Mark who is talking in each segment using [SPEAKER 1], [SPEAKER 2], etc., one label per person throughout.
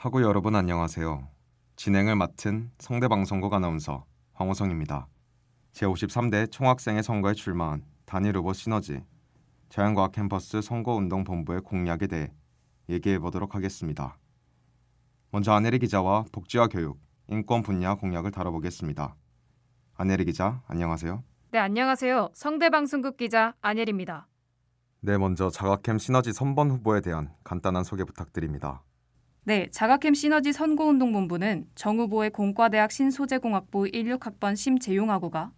[SPEAKER 1] 하고 여러분 안녕하세요. 진행을 맡은 성대방송국 아나운서 황호성입니다. 제53대 총학생회 선거에 출마한 단일 후보 시너지 자연과학 캠퍼스 선거운동본부의 공약에 대해 얘기해 보도록 하겠습니다. 먼저 안혜리 기자와 복지와 교육, 인권 분야 공약을 다뤄보겠습니다. 안혜리 기자, 안녕하세요.
[SPEAKER 2] 네, 안녕하세요. 성대방송국 기자 안예리입니다.
[SPEAKER 1] 네, 먼저 자가캠 시너지 선번 후보에 대한 간단한 소개 부탁드립니다.
[SPEAKER 2] 네, 자가캠 시너지 선거운동본부는 정 후보의 공과대학 신소재공학부 16학번 심재용하고가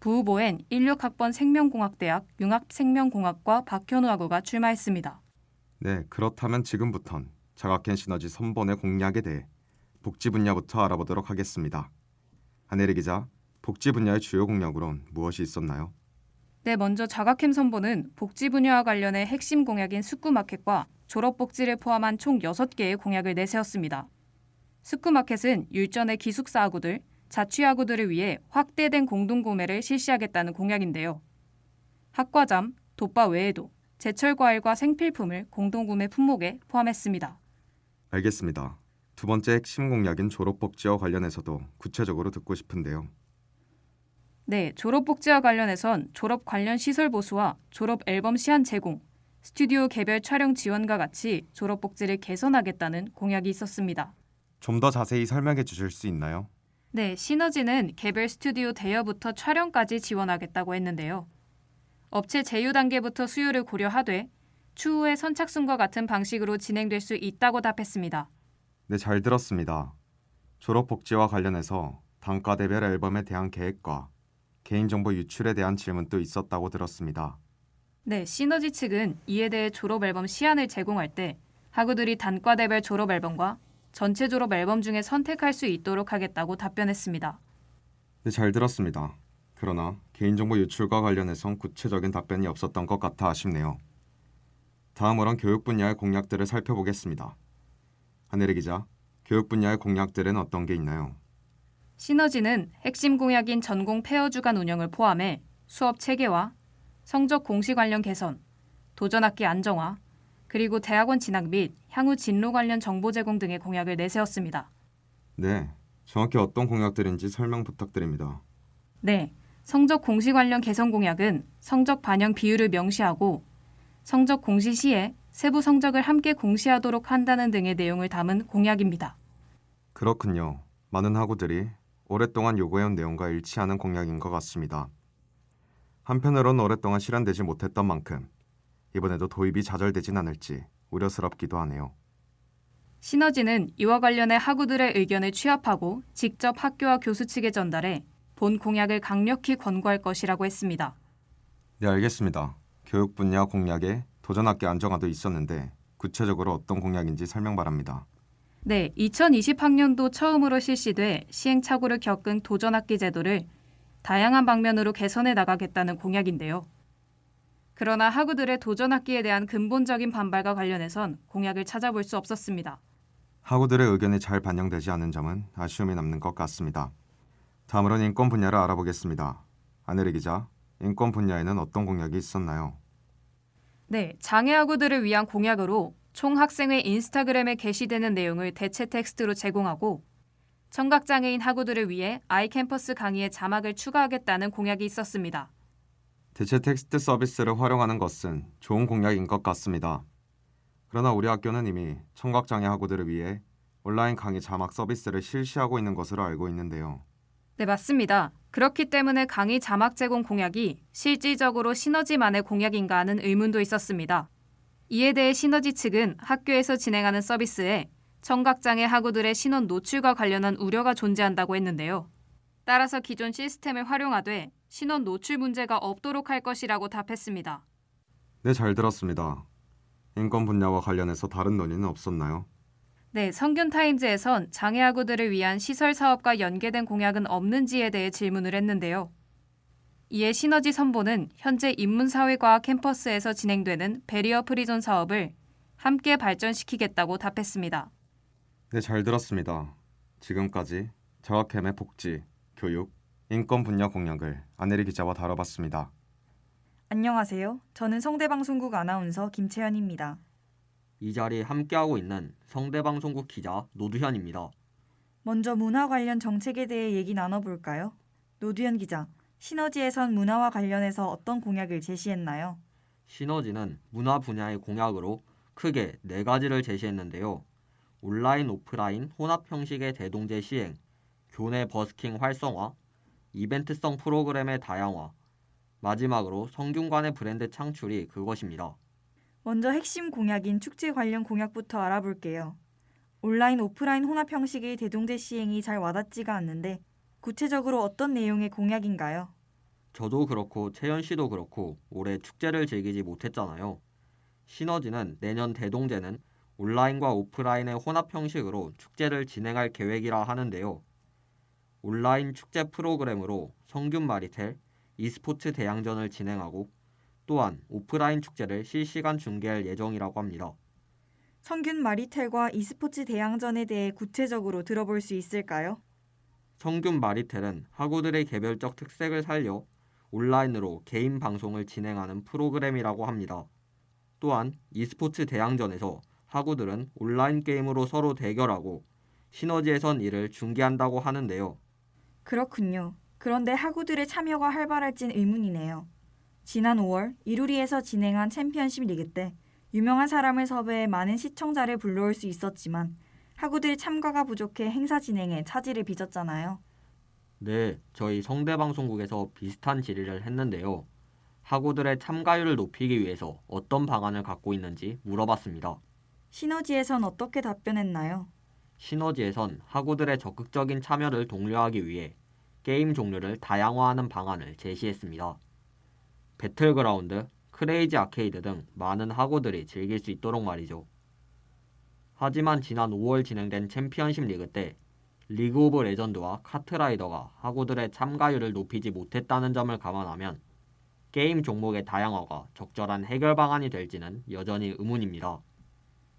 [SPEAKER 2] 부후보엔 16학번 생명공학대학 융합생명공학과 박현우 하고가 출마했습니다.
[SPEAKER 1] 네, 그렇다면 지금부턴 자가켄 시너지 선본의 공약에 대해 복지 분야부터 알아보도록 하겠습니다. 한혜리 기자, 복지 분야의 주요 공약으론 무엇이 있었나요?
[SPEAKER 2] 네, 먼저 자가캠 선보는 복지 분야와 관련해 핵심 공약인 숙구마켓과 졸업복지를 포함한 총 6개의 공약을 내세웠습니다. 숙구마켓은 율전의 기숙사 학우들, 자취 학우들을 위해 확대된 공동구매를 실시하겠다는 공약인데요. 학과잠, 돋바 외에도 제철 과일과 생필품을 공동구매 품목에 포함했습니다.
[SPEAKER 1] 알겠습니다. 두 번째 핵심 공약인 졸업복지와 관련해서도 구체적으로 듣고 싶은데요.
[SPEAKER 2] 네, 졸업복지와 관련해선 졸업 관련 시설 보수와 졸업 앨범 시한 제공, 스튜디오 개별 촬영 지원과 같이 졸업복지를 개선하겠다는 공약이 있었습니다.
[SPEAKER 1] 좀 더 자세히 설명해 주실 수 있나요?
[SPEAKER 2] 네, 시너지는 개별 스튜디오 대여부터 촬영까지 지원하겠다고 했는데요. 업체 제휴 단계부터 수요를 고려하되 추후에 선착순과 같은 방식으로 진행될 수 있다고 답했습니다.
[SPEAKER 1] 네, 잘 들었습니다. 졸업 복지와 관련해서 단과대별 앨범에 대한 계획과 개인정보 유출에 대한 질문도 있었다고 들었습니다.
[SPEAKER 2] 네, 시너지 측은 이에 대해 졸업 앨범 시안을 제공할 때 학우들이 단과대별 졸업 앨범과 전체 졸업 앨범 중에 선택할 수 있도록 하겠다고 답변했습니다.
[SPEAKER 1] 네, 잘 들었습니다. 그러나 개인정보 유출과 관련해선 구체적인 답변이 없었던 것 같아 아쉽네요. 다음으론 교육 분야의 공약들을 살펴보겠습니다. 하늘의 기자, 교육 분야의 공약들은 어떤 게 있나요?
[SPEAKER 2] 시너지는 핵심 공약인 전공 페어 주간 운영을 포함해 수업 체계화, 성적 공시 관련 개선, 도전학기 안정화, 그리고 대학원 진학 및 향후 진로 관련 정보 제공 등의 공약을 내세웠습니다.
[SPEAKER 1] 네, 정확히 어떤 공약들인지 설명 부탁드립니다.
[SPEAKER 2] 네, 성적 공시 관련 개선 공약은 성적 반영 비율을 명시하고 성적 공시 시에 세부 성적을 함께 공시하도록 한다는 등의 내용을 담은 공약입니다.
[SPEAKER 1] 그렇군요. 많은 학우들이 오랫동안 요구해온 내용과 일치하는 공약인 것 같습니다. 한편으론 오랫동안 실현되지 못했던 만큼 이번에도 도입이 좌절되진 않을지 우려스럽기도 하네요.
[SPEAKER 2] 시너지는 이와 관련해 학우들의 의견을 취합하고 직접 학교와 교수 측에 전달해 본 공약을 강력히 권고할 것이라고 했습니다.
[SPEAKER 1] 네, 알겠습니다. 교육 분야 공약에 도전학기 안정화도 있었는데 구체적으로 어떤 공약인지 설명 바랍니다.
[SPEAKER 2] 네, 2020학년도 처음으로 실시돼 시행착오를 겪은 도전학기 제도를 다양한 방면으로 개선해 나가겠다는 공약인데요. 그러나 학우들의 도전학기에 대한 근본적인 반발과 관련해선 공약을 찾아볼 수 없었습니다.
[SPEAKER 1] 학우들의 의견이 잘 반영되지 않은 점은 아쉬움이 남는 것 같습니다. 다음으로는 인권 분야를 알아보겠습니다. 안혜리 기자, 인권 분야에는 어떤 공약이 있었나요?
[SPEAKER 2] 네, 장애 학우들을 위한 공약으로 총 학생회 인스타그램에 게시되는 내용을 대체 텍스트로 제공하고 청각장애인 학우들을 위해 아이캠퍼스 강의에 자막을 추가하겠다는 공약이 있었습니다.
[SPEAKER 1] 대체 텍스트 서비스를 활용하는 것은 좋은 공약인 것 같습니다. 그러나 우리 학교는 이미 청각장애 학우들을 위해 온라인 강의 자막 서비스를 실시하고 있는 것으로 알고 있는데요.
[SPEAKER 2] 네, 맞습니다. 그렇기 때문에 강의 자막 제공 공약이 실질적으로 시너지만의 공약인가 하는 의문도 있었습니다. 이에 대해 시너지 측은 학교에서 진행하는 서비스에 청각장애 학우들의 신원 노출과 관련한 우려가 존재한다고 했는데요. 따라서 기존 시스템을 활용하되 신원 노출 문제가 없도록 할 것이라고 답했습니다.
[SPEAKER 1] 네, 잘 들었습니다. 인권 분야와 관련해서 다른 논의는 없었나요?
[SPEAKER 2] 네, 성균 타임즈에선 장애 학우들을 위한 시설 사업과 연계된 공약은 없는지에 대해 질문을 했는데요. 이에 시너지 선본은 현재 인문사회과학 캠퍼스에서 진행되는 barrier-free zone 사업을 함께 발전시키겠다고 답했습니다.
[SPEAKER 1] 네, 잘 들었습니다. 지금까지 자과캠의 복지, 교육, 인권 분야 공약을 안혜리 기자와 다뤄봤습니다.
[SPEAKER 3] 안녕하세요. 저는 성대방송국 아나운서 김채연입니다. 이 자리에 함께하고 있는 성대방송국 기자 노두현입니다.
[SPEAKER 4] 먼저 문화 관련 정책에 대해 얘기 나눠볼까요? 노두현 기자, 시너지에선 문화와 관련해서 어떤 공약을 제시했나요?
[SPEAKER 3] 시너지는 문화 분야의 공약으로 크게 네 가지를 제시했는데요. 온라인 오프라인 혼합 형식의 대동제 시행, 교내 버스킹 활성화, 이벤트성 프로그램의 다양화, 마지막으로 성균관의 브랜드 창출이 그것입니다.
[SPEAKER 4] 먼저 핵심 공약인 축제 관련 공약부터 알아볼게요. 온라인 오프라인 혼합 형식의 대동제 시행이 잘 와닿지가 않는데 구체적으로 어떤 내용의 공약인가요?
[SPEAKER 3] 저도 그렇고 채연 씨도 그렇고 올해 축제를 즐기지 못했잖아요. 시너지는 내년 대동제는 온라인과 오프라인의 혼합 형식으로 축제를 진행할 계획이라 하는데요. 온라인 축제 프로그램으로 성균 마리텔, e스포츠 대양전을 진행하고 또한 오프라인 축제를 실시간 중계할 예정이라고 합니다.
[SPEAKER 4] 성균 마리텔과 e스포츠 대항전에 대해 구체적으로 들어볼 수 있을까요?
[SPEAKER 3] 성균 마리텔은 학우들의 개별적 특색을 살려 온라인으로 개인 방송을 진행하는 프로그램이라고 합니다. 또한 e스포츠 대항전에서 학우들은 온라인 게임으로 서로 대결하고 시너지에선 이를 중계한다고 하는데요.
[SPEAKER 4] 그렇군요. 그런데 학우들의 참여가 활발할진 의문이네요. 지난 5월 이루리에서 진행한 챔피언십 리그 때 유명한 사람을 섭외해 많은 시청자를 불러올 수 있었지만 학우들 참가가 부족해 행사 진행에 차질을 빚었잖아요.
[SPEAKER 3] 네, 저희 성대방송국에서 비슷한 질의를 했는데요. 학우들의 참가율을 높이기 위해서 어떤 방안을 갖고 있는지 물어봤습니다.
[SPEAKER 4] 시너지에선 어떻게 답변했나요?
[SPEAKER 3] 시너지에선 학우들의 적극적인 참여를 독려하기 위해 게임 종류를 다양화하는 방안을 제시했습니다. 배틀그라운드, 크레이지 아케이드 등 많은 학우들이 즐길 수 있도록 말이죠. 하지만 지난 5월 진행된 챔피언십 리그 때 리그 오브 레전드와 카트라이더가 학우들의 참가율을 높이지 못했다는 점을 감안하면 게임 종목의 다양화가 적절한 해결 방안이 될지는 여전히 의문입니다.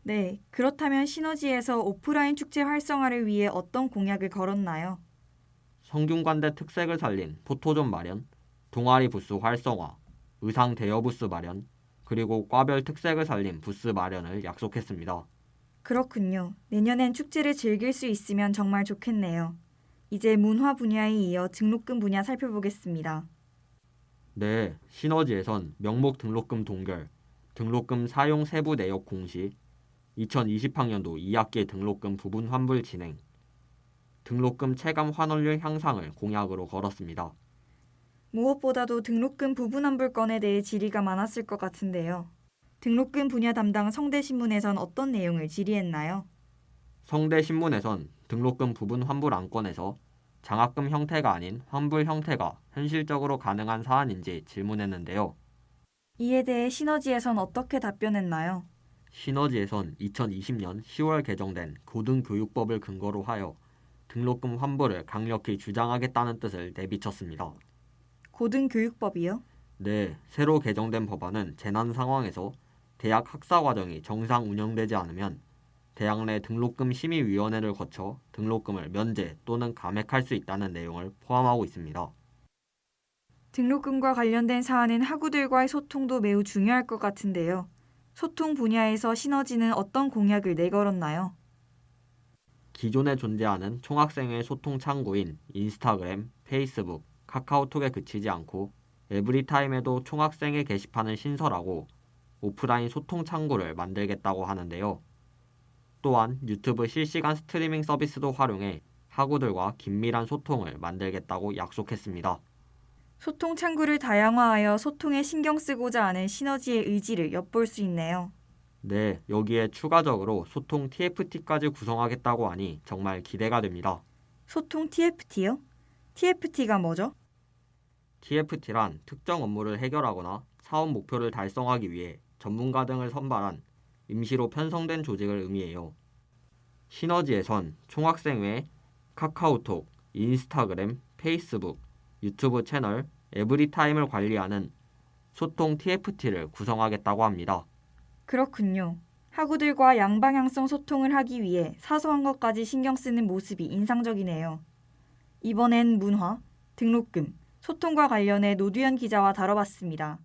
[SPEAKER 4] 네, 그렇다면 시너지에서 오프라인 축제 활성화를 위해 어떤 공약을 걸었나요?
[SPEAKER 3] 성균관대 특색을 살린 포토존 마련, 동아리 부스 활성화, 의상 대여 부스 마련, 그리고 과별 특색을 살린 부스 마련을 약속했습니다.
[SPEAKER 4] 그렇군요. 내년엔 축제를 즐길 수 있으면 정말 좋겠네요. 이제 문화 분야에 이어 등록금 분야 살펴보겠습니다.
[SPEAKER 3] 네, 시너지에선 명목 등록금 동결, 등록금 사용 세부 내역 공시, 2020학년도 2학기 등록금 부분 환불 진행, 등록금 체감 환원율 향상을 공약으로 걸었습니다.
[SPEAKER 4] 무엇보다도 등록금 부분 환불건에 대해 질의가 많았을 것 같은데요. 등록금 분야 담당 성대신문에선 어떤 내용을 질의했나요?
[SPEAKER 3] 성대신문에선 등록금 부분 환불 안건에서 장학금 형태가 아닌 환불 형태가 현실적으로 가능한 사안인지 질문했는데요.
[SPEAKER 4] 이에 대해 시너지에선 어떻게 답변했나요?
[SPEAKER 3] 시너지에선 2020년 10월 개정된 고등교육법을 근거로 하여 등록금 환불을 강력히 주장하겠다는 뜻을 내비쳤습니다.
[SPEAKER 4] 고등교육법이요?
[SPEAKER 3] 네, 새로 개정된 법안은 재난 상황에서 대학 학사 과정이 정상 운영되지 않으면 대학 내 등록금 심의위원회를 거쳐 등록금을 면제 또는 감액할 수 있다는 내용을 포함하고 있습니다.
[SPEAKER 4] 등록금과 관련된 사안은 학우들과의 소통도 매우 중요할 것 같은데요. 소통 분야에서 시너지는 어떤 공약을 내걸었나요?
[SPEAKER 3] 기존에 존재하는 총학생회 소통 창구인 인스타그램, 페이스북, 카카오톡에 그치지 않고 에브리타임에도 총학생회 게시판을 신설하고 오프라인 소통 창구를 만들겠다고 하는데요. 또한 유튜브 실시간 스트리밍 서비스도 활용해 학우들과 긴밀한 소통을 만들겠다고 약속했습니다.
[SPEAKER 4] 소통 창구를 다양화하여 소통에 신경 쓰고자 하는 시너지의 의지를 엿볼 수 있네요.
[SPEAKER 3] 네, 여기에 추가적으로 소통 TFT까지 구성하겠다고 하니 정말 기대가 됩니다.
[SPEAKER 4] 소통 TFT요? TFT가 뭐죠?
[SPEAKER 3] TFT란 특정 업무를 해결하거나 사업 목표를 달성하기 위해 전문가 등을 선발한 임시로 편성된 조직을 의미해요. 시너지에선 총학생회, 카카오톡, 인스타그램, 페이스북, 유튜브 채널, 에브리타임을 관리하는 소통 TFT를 구성하겠다고 합니다.
[SPEAKER 4] 그렇군요. 학우들과 양방향성 소통을 하기 위해 사소한 것까지 신경 쓰는 모습이 인상적이네요. 이번엔 문화, 등록금, 소통과 관련해 노두현 기자와 다뤄봤습니다.